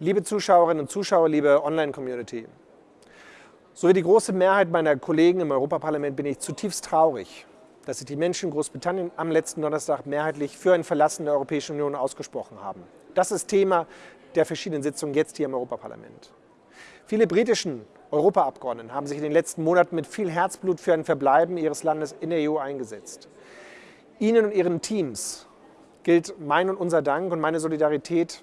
Liebe Zuschauerinnen und Zuschauer, liebe Online-Community, so wie die große Mehrheit meiner Kollegen im Europaparlament bin ich zutiefst traurig, dass sich die Menschen in Großbritannien am letzten Donnerstag mehrheitlich für ein Verlassen der Europäischen Union ausgesprochen haben. Das ist Thema der verschiedenen Sitzungen jetzt hier im Europaparlament. Viele britischen Europaabgeordneten haben sich in den letzten Monaten mit viel Herzblut für ein Verbleiben ihres Landes in der EU eingesetzt. Ihnen und Ihren Teams gilt mein und unser Dank und meine Solidarität,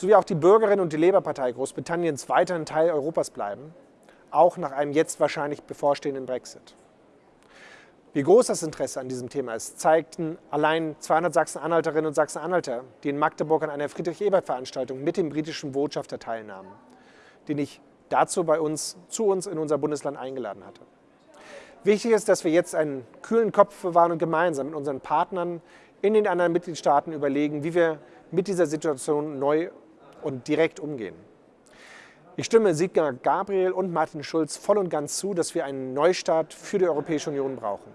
sowie auch die Bürgerinnen und die Labour-Partei Großbritanniens weiterhin Teil Europas bleiben, auch nach einem jetzt wahrscheinlich bevorstehenden Brexit. Wie groß das Interesse an diesem Thema ist, zeigten allein 200 Sachsen-Anhalterinnen und Sachsen-Anhalter, die in Magdeburg an einer Friedrich-Ebert-Veranstaltung mit dem britischen Botschafter teilnahmen, den ich dazu bei uns, zu uns in unser Bundesland eingeladen hatte. Wichtig ist, dass wir jetzt einen kühlen Kopf bewahren und gemeinsam mit unseren Partnern in den anderen Mitgliedstaaten überlegen, wie wir mit dieser Situation neu und direkt umgehen. Ich stimme Sigmar Gabriel und Martin Schulz voll und ganz zu, dass wir einen Neustart für die Europäische Union brauchen.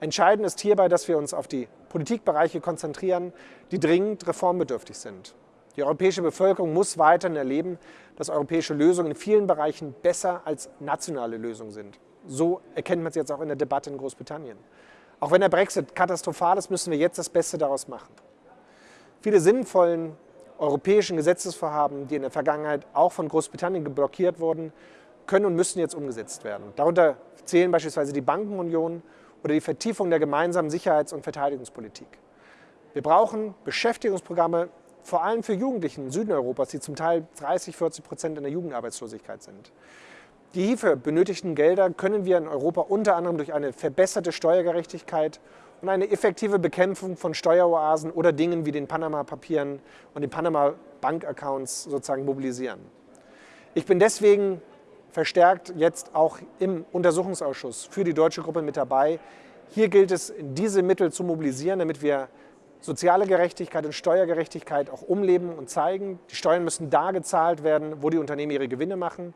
Entscheidend ist hierbei, dass wir uns auf die Politikbereiche konzentrieren, die dringend reformbedürftig sind. Die europäische Bevölkerung muss weiterhin erleben, dass europäische Lösungen in vielen Bereichen besser als nationale Lösungen sind. So erkennt man es jetzt auch in der Debatte in Großbritannien. Auch wenn der Brexit katastrophal ist, müssen wir jetzt das Beste daraus machen. Viele sinnvollen europäischen Gesetzesvorhaben, die in der Vergangenheit auch von Großbritannien geblockiert wurden, können und müssen jetzt umgesetzt werden. Darunter zählen beispielsweise die Bankenunion oder die Vertiefung der gemeinsamen Sicherheits- und Verteidigungspolitik. Wir brauchen Beschäftigungsprogramme, vor allem für Jugendliche im Süden Europas, die zum Teil 30, 40 Prozent in der Jugendarbeitslosigkeit sind. Die hierfür benötigten Gelder können wir in Europa unter anderem durch eine verbesserte Steuergerechtigkeit und eine effektive Bekämpfung von Steueroasen oder Dingen wie den Panama-Papieren und den Panama-Bank-Accounts sozusagen mobilisieren. Ich bin deswegen verstärkt jetzt auch im Untersuchungsausschuss für die deutsche Gruppe mit dabei. Hier gilt es, diese Mittel zu mobilisieren, damit wir soziale Gerechtigkeit und Steuergerechtigkeit auch umleben und zeigen. Die Steuern müssen da gezahlt werden, wo die Unternehmen ihre Gewinne machen.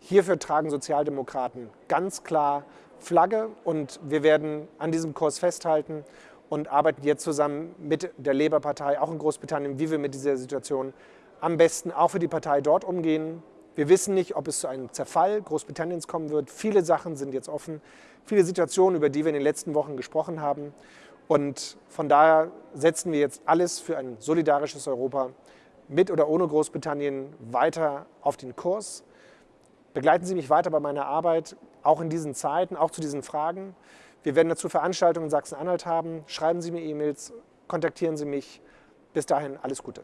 Hierfür tragen Sozialdemokraten ganz klar Flagge und wir werden an diesem Kurs festhalten und arbeiten jetzt zusammen mit der Labour-Partei, auch in Großbritannien, wie wir mit dieser Situation am besten auch für die Partei dort umgehen. Wir wissen nicht, ob es zu einem Zerfall Großbritanniens kommen wird. Viele Sachen sind jetzt offen, viele Situationen, über die wir in den letzten Wochen gesprochen haben. Und von daher setzen wir jetzt alles für ein solidarisches Europa mit oder ohne Großbritannien weiter auf den Kurs. Begleiten Sie mich weiter bei meiner Arbeit, auch in diesen Zeiten, auch zu diesen Fragen. Wir werden dazu Veranstaltungen in Sachsen-Anhalt haben. Schreiben Sie mir E-Mails, kontaktieren Sie mich. Bis dahin alles Gute.